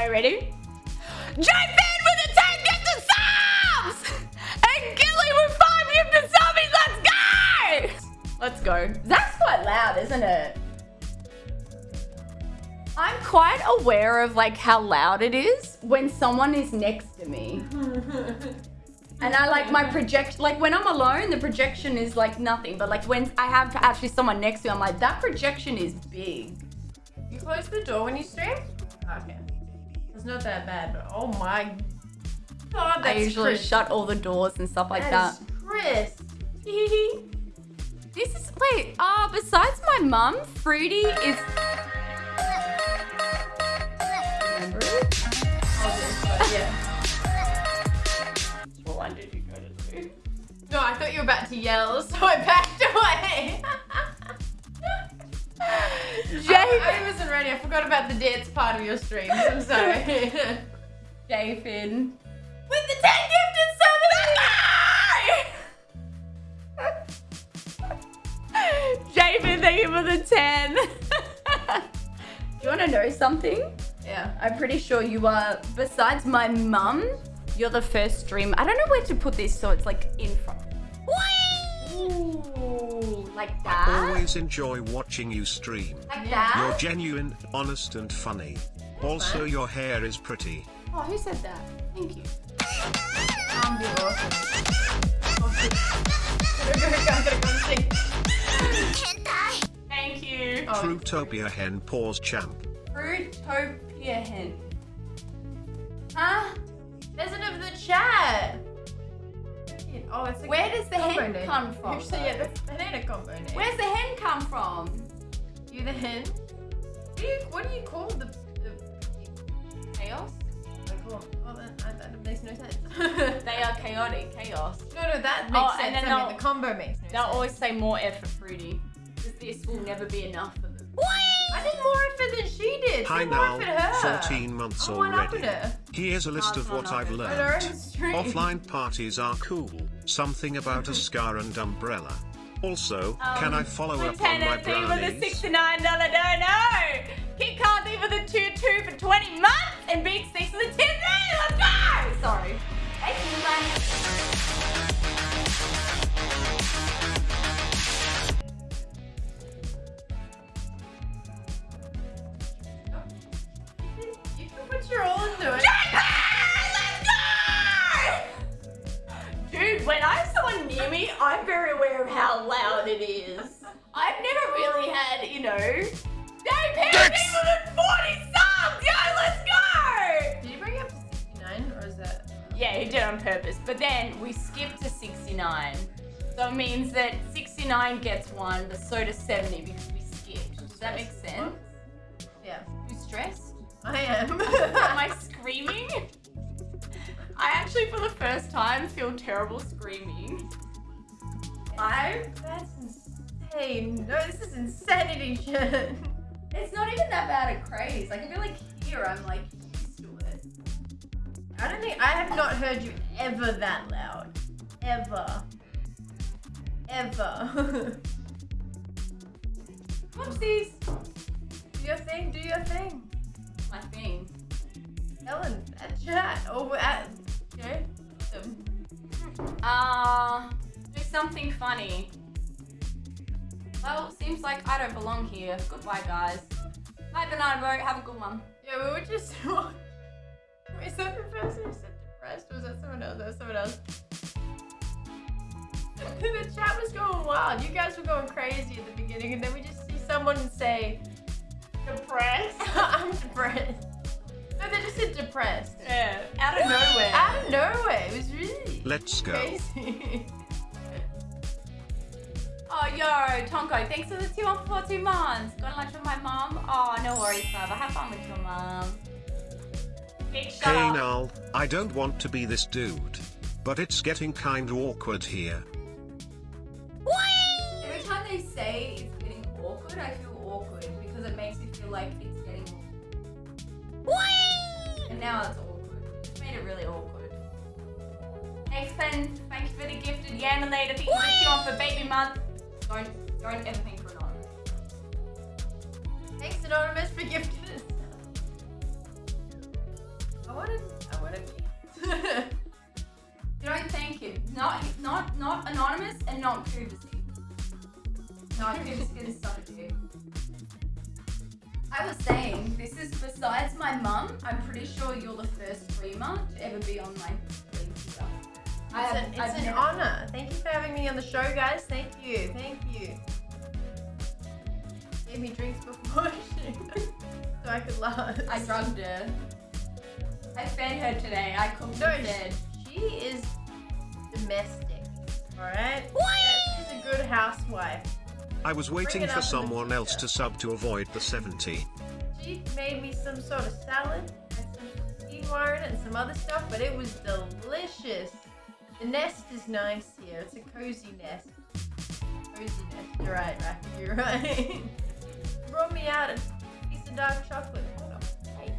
Are you ready? Jump in with the 10 gifted subs! And Gilly with 5 gifted subbies, let's go! Let's go. That's quite loud, isn't it? I'm quite aware of like how loud it is when someone is next to me. and I like my project, like when I'm alone, the projection is like nothing. But like when I have actually someone next to me, I'm like, that projection is big. You close the door when you stream? Okay. It's not that bad, but oh my god, that's I usually crisp. shut all the doors and stuff like that. That is crisp. this is wait. Ah, besides my mum, Fruity is. Remember it? yeah. What one did you go to do? No, I thought you were about to yell, so I backed away. Jay, I, I wasn't ready. I forgot about the dance part of your streams. I'm sorry. Jayfin. With the 10 gifted Jayfin, thank you for the 10. do you want to know something? Yeah. I'm pretty sure you are, besides my mum, you're the first stream. I don't know where to put this so it's like like that? Always enjoy watching you stream. Like You're genuine, honest and funny. Also your hair is pretty. Oh, who said that? Thank you. I'm awesome. I'm gonna go sing. Thank you. Oh, Fruitopia hen paws champ. Fruitopia hen. Ah, huh? There's of the chat. Oh, it's a Where does the combo hen name. come from, Actually, yeah, that's that ain't a combo name. Where's the hen come from? you the hen? What do you, what do you call the, the Chaos? I call well, that, that, that makes no sense. They are chaotic, chaos. no, no, that oh, makes Oh, and sense. then I mean, they'll- the combo makes no They'll sense. always say more effort, Fruity. Because this will never be enough for them. I did more effort than she did. Hi Say more now, effort her. 14 months I'm one up already. Here's a list Oh, of what I've up. On her learned. Offline parties are cool. Something about a scar and umbrella. Also, um, can I follow up on my T with a brownies? $69 dono! Kit Carthy with a 2-2 for 20 months and Big Six with a 10 Let's go! Sorry. Thank you, man. You can put your someone me, I'm very aware of how loud it is. I've never really had, you know, Dave Harry with a 40 subs! Yo, let's go! Did you bring it up to 69 or is that? Yeah, he did it on purpose. But then we skipped to 69. So it means that 69 gets one, but so does 70 because we skipped. Does that make sense? Yeah. You stressed? I am. Am I screaming? I actually, for the first time, feel terrible screaming. Five? That's insane. No, this is insanity shit. It's not even that bad a craze. Like, I feel like here I'm like used to it. I don't think I have not heard you ever that loud. Ever. Ever. Whoopsies. do your thing, do your thing. My thing. Ellen, at chat. over at, you know, them. Uh, something funny. Well, seems like I don't belong here. Goodbye, guys. Bye, Banana Boat. Have a good one. Yeah, we were just. Is that the person who said depressed? Or was that someone else? That was someone else. the chat was going wild. You guys were going crazy at the beginning, and then we just see someone say, Depressed? I'm depressed. No, they just said depressed. Yeah, out of nowhere. Out of nowhere. It was really Let's go. crazy. Yo, Tonko, thanks for the two on for two months. Going to lunch with my mom? Oh, no worries, Baba. Have fun with your mom. Big shut Hey up. Null, I don't want to be this dude. But it's getting kinda awkward here. Every time they say it's getting awkward, I feel awkward because it makes me feel like it's getting. Awkward. And now it's awkward. It's made it really awkward. Thanks, Pen. Thank you for the gifted Yanelator. Thank you for the on for baby month. Don't, don't ever think we're anonymous. Thanks, Anonymous, for gifting us. I wanted, I wanted You don't thank him. Not, not, not anonymous and not privacy. Not privacy is so dear. I was saying, this is besides my mum, I'm pretty sure you're the first streamer to ever be on my I It's, have- an, it's I've an honor. Thank you for having me on the show, guys. Thank you. Thank you. Gave me drinks before she- so I could last. I drugged her. I fed her today. I cooked No, and fed. she is domestic. Alright? She's a good housewife. I was waiting for up in the someone else to sub to avoid the 70. She made me some sort of salad, had some quinoa in it and some other stuff, but it was delicious. The nest is nice here. It's a cozy nest. Cozy nest. You're right, Racky. You're right. Brought me out a piece of dark chocolate on a plate.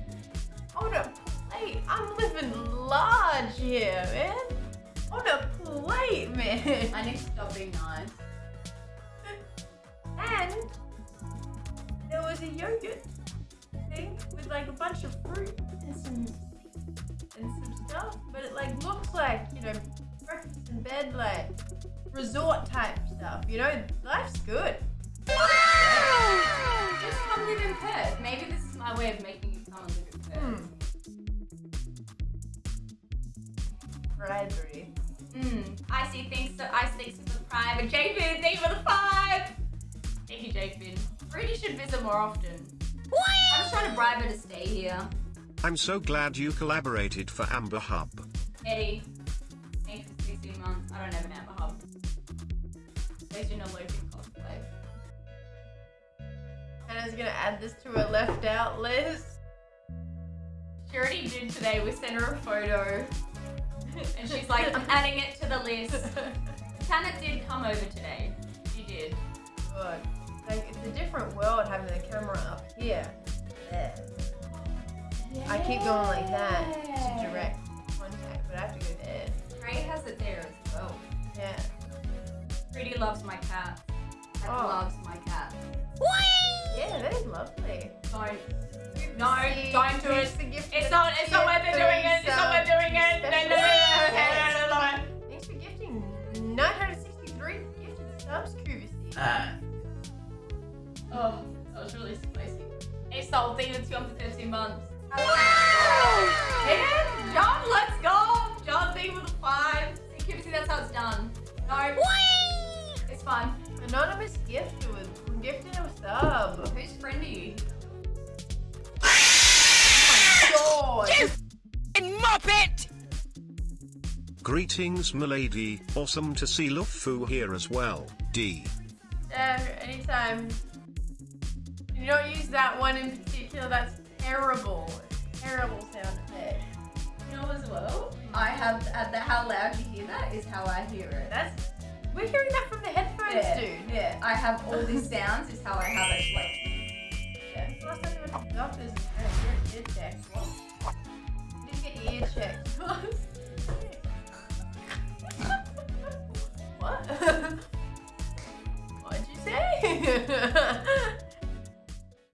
On a plate. I'm living large here, man. On a plate, man. I need to stop being nice. And there was a yogurt thing with like a bunch of fruit and some and some stuff, but it like looks like you know bed like resort type stuff. You know, life's good. Just come live in Perth. Maybe this is my way of making you come and live in Perth. Hmm. Bribery. Mm. I see things so I see for the private. Jafin, thank you for the five. Thank you, Jafin. Rudy should visit more often. I'm just trying to bribe her to stay here. I'm so glad you collaborated for Amber Hub. Eddie, thanks for 16 months. I don't have an Amber Hub. At least you're not losing cosplay. Hannah's gonna add this to her left out list. She already did today. We sent her a photo. And she's like, I'm adding it to the list. Tana did come over today. She did. Good. Like it's a different world having the camera up here. There. I keep going like that to direct contact, but I have to go. Ray has it there as well. Yeah. Pretty loves my cat. Cat Oh. loves my cat. Yeah, that is lovely. Don't. No, See, don't do it. here's the gift It's not. It's not worth what doing it. It's not worth they're doing it. No, no, no, no, no, no, no, no. Thanks for gifting 963 gifted subs, Kuvisi. Ah. Oh, that was really spicy. Hey, Soul, thank you for 213 months. Yeah, John, let's go. John, thank you for the five. See, Cupid, that's how it's done. No. It's fun. Anonymous gift was gifted a sub. Who's friendly? God. You muppet! Greetings, milady. Awesome to see Lufu here as well. D. Uh, anytime. You don't use that one in particular. That's terrible. Terrible sound effect. Know as well? I have, at the, how loud you hear that is how I hear it. That's. We're hearing that from the headphones, yeah, dude. Yeah, I have all these sounds is how I have it. Like,